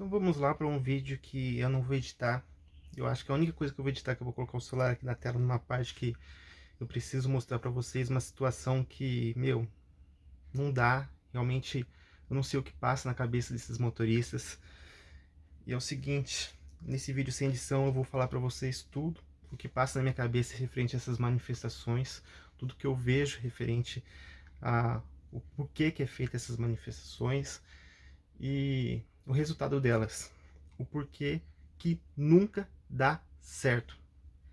Então vamos lá para um vídeo que eu não vou editar. Eu acho que a única coisa que eu vou editar é que eu vou colocar o celular aqui na tela numa parte que eu preciso mostrar para vocês uma situação que, meu, não dá. Realmente, eu não sei o que passa na cabeça desses motoristas. E é o seguinte, nesse vídeo sem edição eu vou falar para vocês tudo o que passa na minha cabeça referente a essas manifestações, tudo que eu vejo referente a o porquê que é feita essas manifestações e o resultado delas, o porquê que nunca dá certo.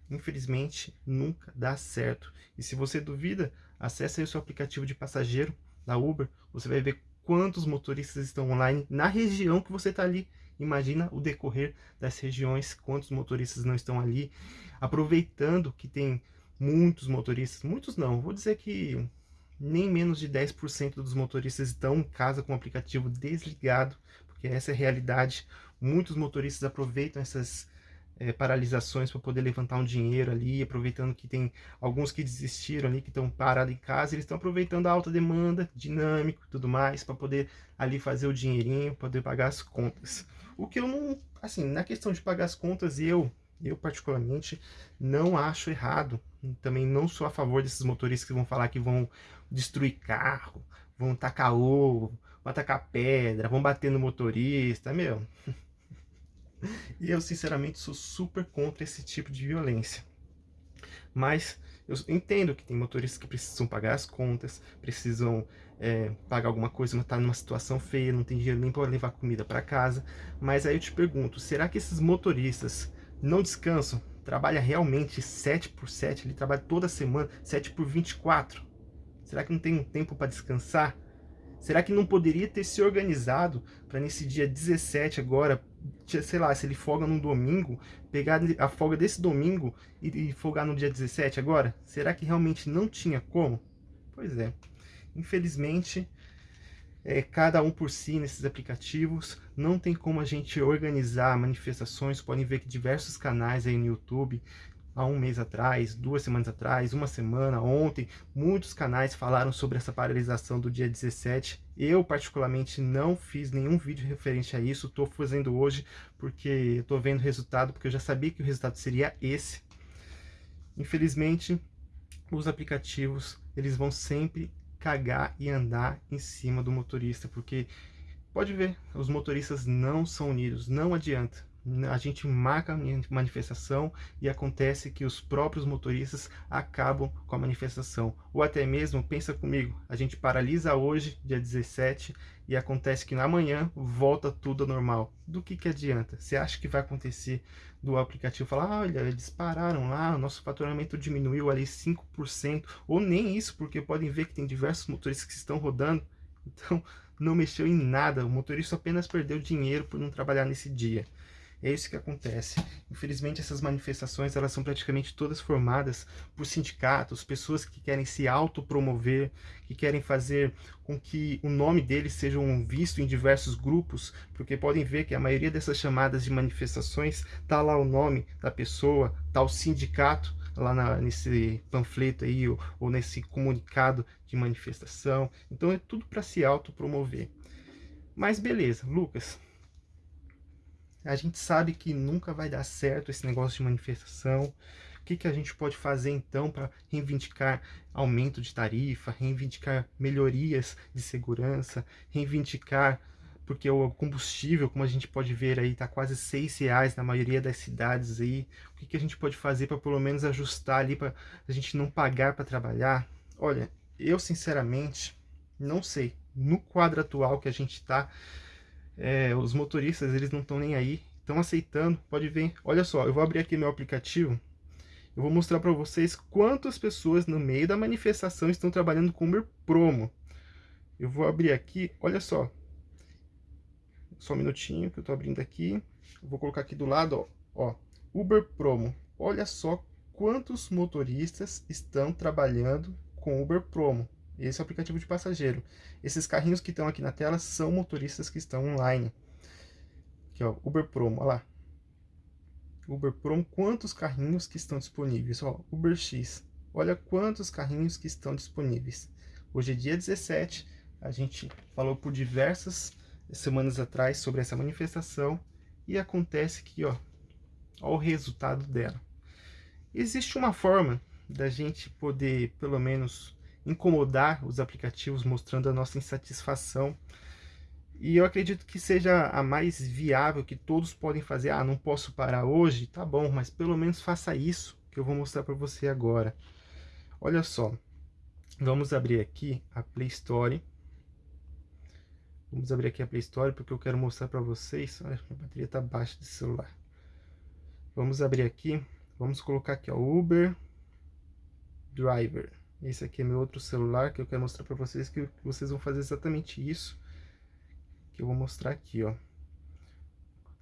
Infelizmente, nunca dá certo. E se você duvida, acesse o seu aplicativo de passageiro da Uber, você vai ver quantos motoristas estão online na região que você está ali. Imagina o decorrer das regiões, quantos motoristas não estão ali, aproveitando que tem muitos motoristas, muitos não, vou dizer que nem menos de 10% dos motoristas estão em casa com o aplicativo desligado, porque essa é a realidade. Muitos motoristas aproveitam essas é, paralisações para poder levantar um dinheiro ali, aproveitando que tem alguns que desistiram ali, que estão parados em casa, eles estão aproveitando a alta demanda, dinâmico e tudo mais, para poder ali fazer o dinheirinho, poder pagar as contas. O que eu não, assim, na questão de pagar as contas, eu, eu particularmente, não acho errado. Também não sou a favor desses motoristas que vão falar que vão destruir carro, vão tacar ovo, vão tacar pedra, vão bater no motorista, meu. E eu, sinceramente, sou super contra esse tipo de violência. Mas eu entendo que tem motoristas que precisam pagar as contas, precisam é, pagar alguma coisa, está numa situação feia, não tem dinheiro nem para levar comida para casa. Mas aí eu te pergunto, será que esses motoristas não descansam? Trabalha realmente 7 por 7, ele trabalha toda semana, 7 por 24? Será que não tem um tempo para descansar? Será que não poderia ter se organizado para nesse dia 17 agora, sei lá, se ele folga no domingo, pegar a folga desse domingo e, folgar no dia 17 agora? Será que realmente não tinha como? Pois é. Infelizmente, é, cada um por si nesses aplicativos, não tem como a gente organizar manifestações, podem ver que diversos canais aí no YouTube há um mês atrás, duas semanas atrás, uma semana, ontem, muitos canais falaram sobre essa paralisação do dia 17. Eu, particularmente, não fiz nenhum vídeo referente a isso, estou fazendo hoje porque estou vendo o resultado, porque eu já sabia que o resultado seria esse. Infelizmente, os aplicativos, eles vão sempre cagar e andar em cima do motorista, porque pode ver, os motoristas não são unidos, não adianta a gente marca a manifestação e acontece que os próprios motoristas acabam com a manifestação. Ou até mesmo, pensa comigo, a gente paralisa hoje, dia 17, e acontece que na manhã volta tudo normal. Do que que adianta? Você acha que vai acontecer do aplicativo falar, olha, eles pararam lá, o nosso faturamento diminuiu ali 5%, ou nem isso, porque podem ver que tem diversos motoristas que estão rodando, então não mexeu em nada, o motorista apenas perdeu dinheiro por não trabalhar nesse dia. É isso que acontece. Infelizmente, essas manifestações elas são praticamente todas formadas por sindicatos, pessoas que querem se autopromover, que querem fazer com que o nome deles seja visto em diversos grupos, porque podem ver que a maioria dessas chamadas de manifestações está lá o nome da pessoa, está o sindicato, lá na, nesse panfleto aí, ou, ou nesse comunicado de manifestação. Então é tudo para se autopromover. Mas beleza, Lucas, a gente sabe que nunca vai dar certo esse negócio de manifestação. O que, que a gente pode fazer então para reivindicar aumento de tarifa, reivindicar melhorias de segurança, reivindicar porque o combustível, como a gente pode ver aí, está quase seis reais na maioria das cidades aí. O que, que a gente pode fazer para pelo menos ajustar ali para a gente não pagar para trabalhar? Olha, eu sinceramente não sei. No quadro atual que a gente está, é, os motoristas eles não estão nem aí, estão aceitando, pode ver, olha só, eu vou abrir aqui meu aplicativo, eu vou mostrar para vocês quantas pessoas no meio da manifestação estão trabalhando com Uber Promo. Eu vou abrir aqui, olha só, só um minutinho que eu estou abrindo aqui, eu vou colocar aqui do lado, ó, ó, Uber Promo, olha só quantos motoristas estão trabalhando com Uber Promo. Esse é o aplicativo de passageiro. Esses carrinhos que estão aqui na tela são motoristas que estão online. Aqui, ó, Uber Promo, olha lá. Uber Promo, quantos carrinhos que estão disponíveis? Ó, Uber X, olha quantos carrinhos que estão disponíveis. Hoje é dia 17, a gente falou por diversas semanas atrás sobre essa manifestação e acontece que, ó, ó o resultado dela. Existe uma forma da gente poder, pelo menos, incomodar os aplicativos mostrando a nossa insatisfação. E eu acredito que seja a mais viável que todos podem fazer. Ah, não posso parar hoje? Tá bom, mas pelo menos faça isso que eu vou mostrar para você agora. Olha só, vamos abrir aqui a Play Store. Vamos abrir aqui a Play Store porque eu quero mostrar para vocês. Olha, minha bateria está baixa desse celular. Vamos abrir aqui, vamos colocar aqui ó, Uber Driver. Esse aqui é meu outro celular que eu quero mostrar para vocês que vocês vão fazer exatamente isso que eu vou mostrar aqui, ó.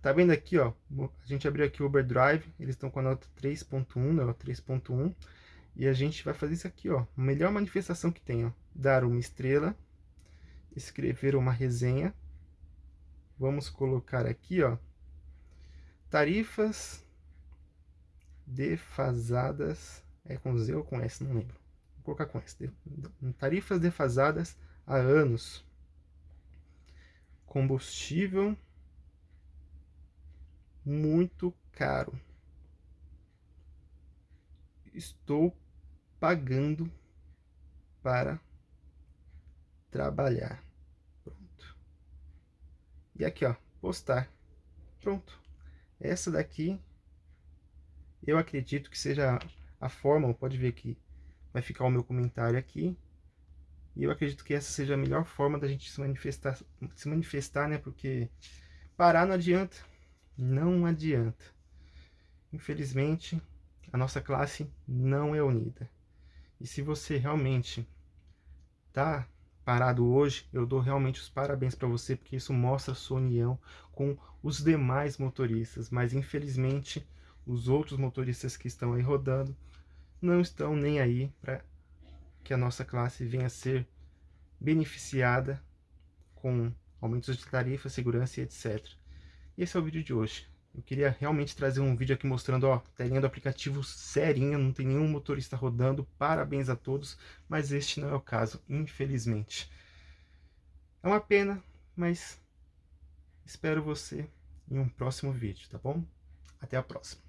Tá vendo aqui, ó? A gente abriu aqui o Uber Drive, eles estão com a nota 3.1, né? 3.1. E a gente vai fazer isso aqui, ó. Melhor manifestação que tem, ó. Dar uma estrela, escrever uma resenha. Vamos colocar aqui, ó. Tarifas defasadas. É com Z ou com S? Não lembro colocar com S. Tarifas defasadas há anos. Combustível muito caro. Estou pagando para trabalhar. Pronto. E aqui, ó, postar. Pronto. Essa daqui eu acredito que seja a forma, pode ver que vai ficar o meu comentário aqui. E eu acredito que essa seja a melhor forma da gente se manifestar, se manifestar, né? Porque parar não adianta, não adianta. Infelizmente, a nossa classe não é unida. E se você realmente tá parado hoje, eu dou realmente os parabéns para você, porque isso mostra a sua união com os demais motoristas. Mas infelizmente, os outros motoristas que estão aí rodando não estão nem aí para que a nossa classe venha a ser beneficiada com aumentos de tarifa, segurança e etc. E esse é o vídeo de hoje. Eu queria realmente trazer um vídeo aqui mostrando, ó, telinha do aplicativo serinha, não tem nenhum motorista rodando, parabéns a todos, mas este não é o caso, infelizmente. É uma pena, mas espero você em um próximo vídeo, tá bom? Até a próxima.